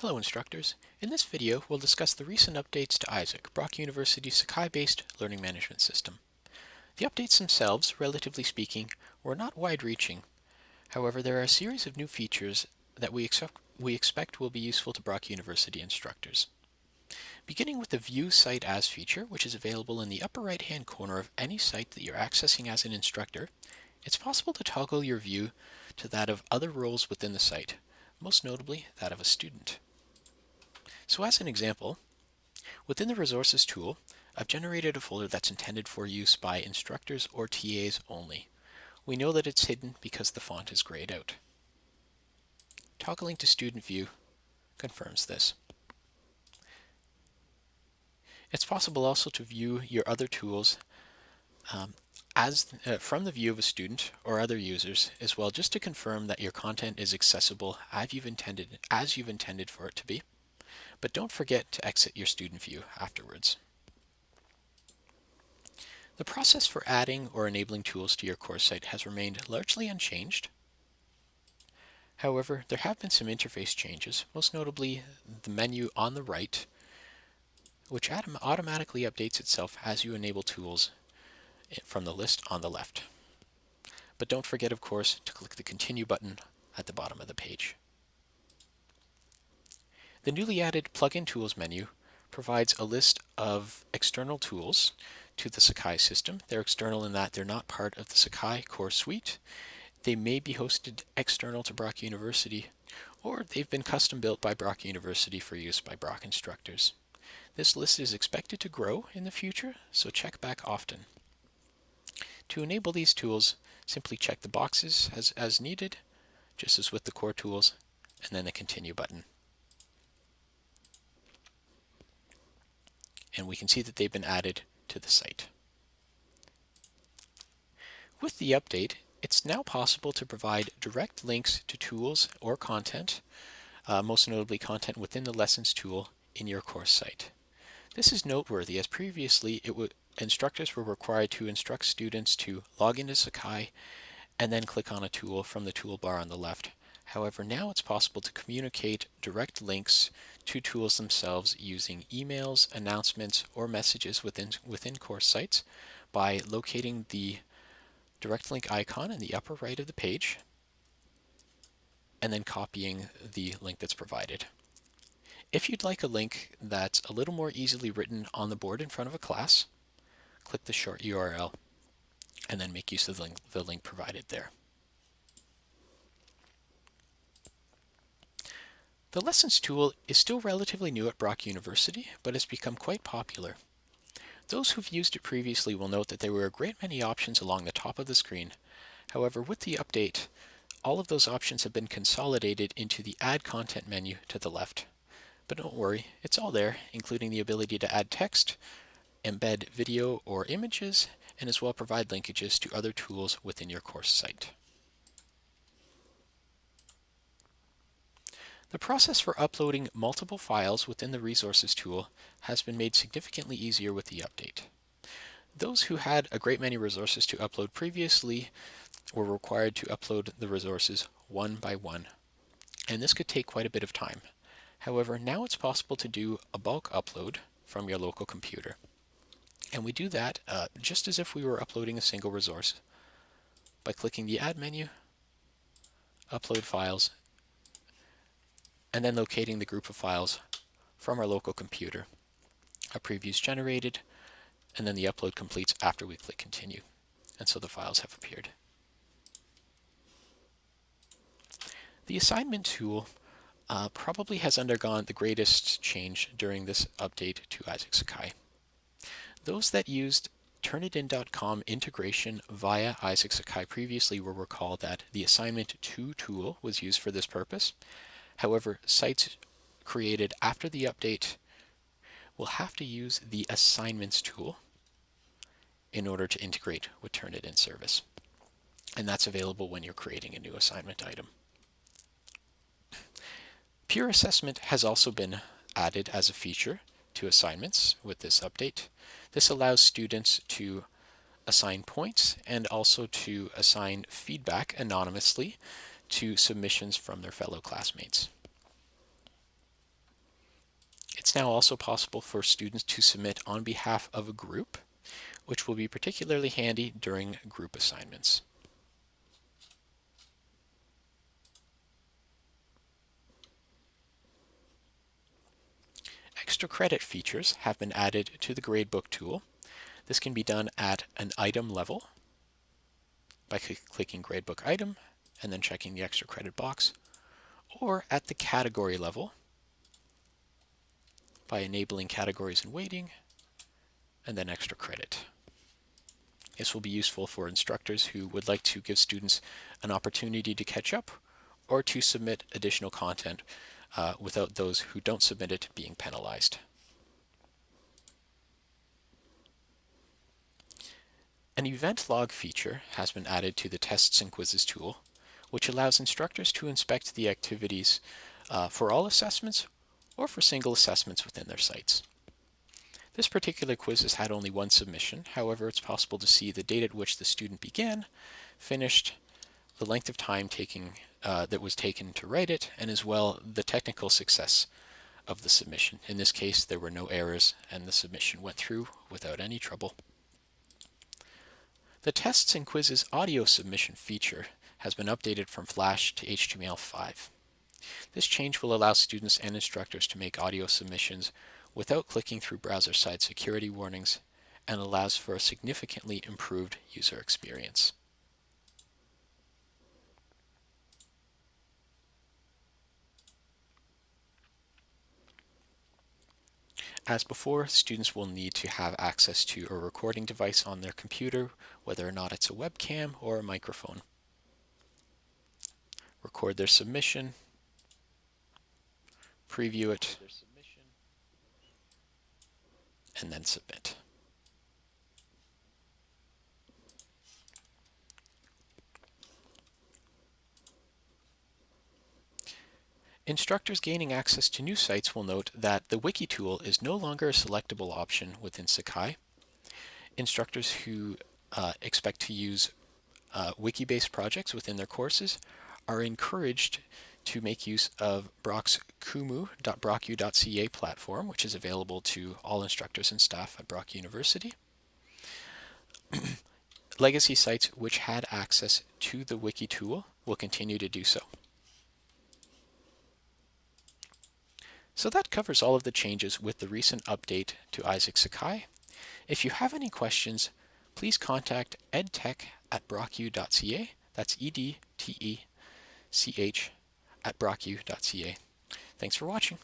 Hello instructors. In this video, we'll discuss the recent updates to Isaac, Brock University's Sakai-based learning management system. The updates themselves, relatively speaking, were not wide-reaching. However, there are a series of new features that we we expect will be useful to Brock University instructors. Beginning with the View Site As feature, which is available in the upper right-hand corner of any site that you're accessing as an instructor, it's possible to toggle your view to that of other roles within the site, most notably that of a student. So as an example, within the Resources tool, I've generated a folder that's intended for use by instructors or TAs only. We know that it's hidden because the font is grayed out. Toggling to Student View confirms this. It's possible also to view your other tools um, as uh, from the view of a student or other users as well, just to confirm that your content is accessible as you've intended, as you've intended for it to be but don't forget to exit your student view afterwards. The process for adding or enabling tools to your course site has remained largely unchanged. However, there have been some interface changes, most notably the menu on the right, which automatically updates itself as you enable tools from the list on the left. But don't forget, of course, to click the Continue button at the bottom of the page. The newly added Plugin Tools menu provides a list of external tools to the Sakai system. They're external in that they're not part of the Sakai core suite. They may be hosted external to Brock University, or they've been custom built by Brock University for use by Brock instructors. This list is expected to grow in the future, so check back often. To enable these tools, simply check the boxes as, as needed, just as with the core tools, and then the continue button. And we can see that they've been added to the site. With the update, it's now possible to provide direct links to tools or content, uh, most notably content within the Lessons tool in your course site. This is noteworthy as previously instructors were required to instruct students to log into Sakai and then click on a tool from the toolbar on the left. However, now it's possible to communicate direct links to tools themselves using emails, announcements, or messages within, within course sites by locating the direct link icon in the upper right of the page and then copying the link that's provided. If you'd like a link that's a little more easily written on the board in front of a class, click the short URL and then make use of the link, the link provided there. The Lessons tool is still relatively new at Brock University, but has become quite popular. Those who've used it previously will note that there were a great many options along the top of the screen. However, with the update, all of those options have been consolidated into the Add Content menu to the left. But don't worry, it's all there, including the ability to add text, embed video or images, and as well provide linkages to other tools within your course site. The process for uploading multiple files within the Resources tool has been made significantly easier with the update. Those who had a great many resources to upload previously were required to upload the resources one by one, and this could take quite a bit of time. However, now it's possible to do a bulk upload from your local computer. And we do that uh, just as if we were uploading a single resource by clicking the Add menu, Upload Files, and then locating the group of files from our local computer. A preview is generated, and then the upload completes after we click continue. And so the files have appeared. The assignment tool uh, probably has undergone the greatest change during this update to Isaac Sakai. Those that used Turnitin.com integration via Isaac Sakai previously will recall that the assignment 2 tool was used for this purpose, However, sites created after the update will have to use the assignments tool in order to integrate with Turnitin service. And that's available when you're creating a new assignment item. Peer assessment has also been added as a feature to assignments with this update. This allows students to assign points and also to assign feedback anonymously to submissions from their fellow classmates. It's now also possible for students to submit on behalf of a group, which will be particularly handy during group assignments. Extra credit features have been added to the gradebook tool. This can be done at an item level by clicking gradebook item and then checking the extra credit box, or at the category level by enabling categories and weighting and then extra credit. This will be useful for instructors who would like to give students an opportunity to catch up or to submit additional content uh, without those who don't submit it being penalized. An event log feature has been added to the tests and quizzes tool, which allows instructors to inspect the activities uh, for all assessments or for single assessments within their sites. This particular quiz has had only one submission. However, it's possible to see the date at which the student began, finished, the length of time taking uh, that was taken to write it, and as well the technical success of the submission. In this case, there were no errors and the submission went through without any trouble. The tests and quizzes audio submission feature has been updated from Flash to HTML5. This change will allow students and instructors to make audio submissions without clicking through browser-side security warnings and allows for a significantly improved user experience. As before, students will need to have access to a recording device on their computer, whether or not it's a webcam or a microphone. Record their submission, preview it, and then submit. Instructors gaining access to new sites will note that the Wiki tool is no longer a selectable option within Sakai. Instructors who uh, expect to use uh, wiki-based projects within their courses are encouraged to make use of Brock's kumu.brocku.ca platform, which is available to all instructors and staff at Brock University. Legacy sites which had access to the wiki tool will continue to do so. So that covers all of the changes with the recent update to Isaac Sakai. If you have any questions, please contact edtech at brocku.ca. That's E-D-T-E-C-H at brocku.ca. Thanks for watching.